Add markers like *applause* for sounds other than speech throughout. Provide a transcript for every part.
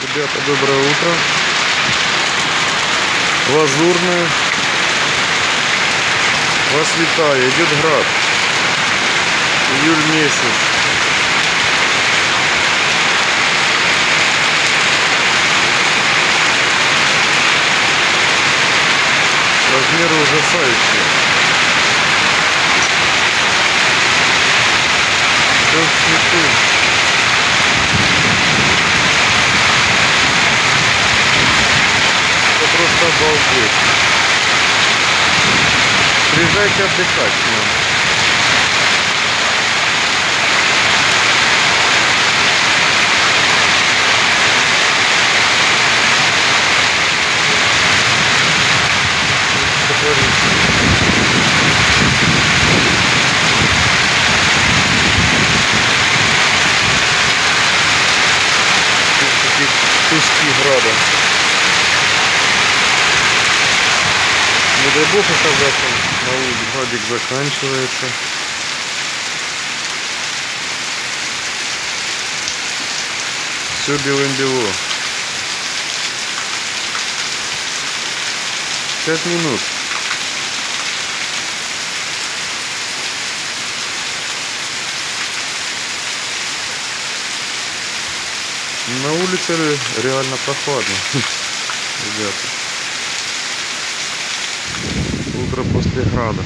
Ребята, доброе утро. Лазурное. Вас идет град. Июль месяц. Размеры ужасающие. Обалдеть. Приезжайте отдыхать нам. Что творится? Тут такие куски града. Бог оказаться. Градик заканчивается. Все белым-бело. Пять минут. На улице реально прохладно, *laughs* ребята. Утро после града.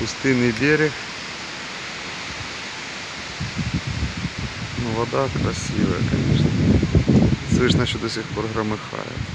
Пустынный берег. Ну, вода красивая, конечно. Слышно, что до сих пор громыхает.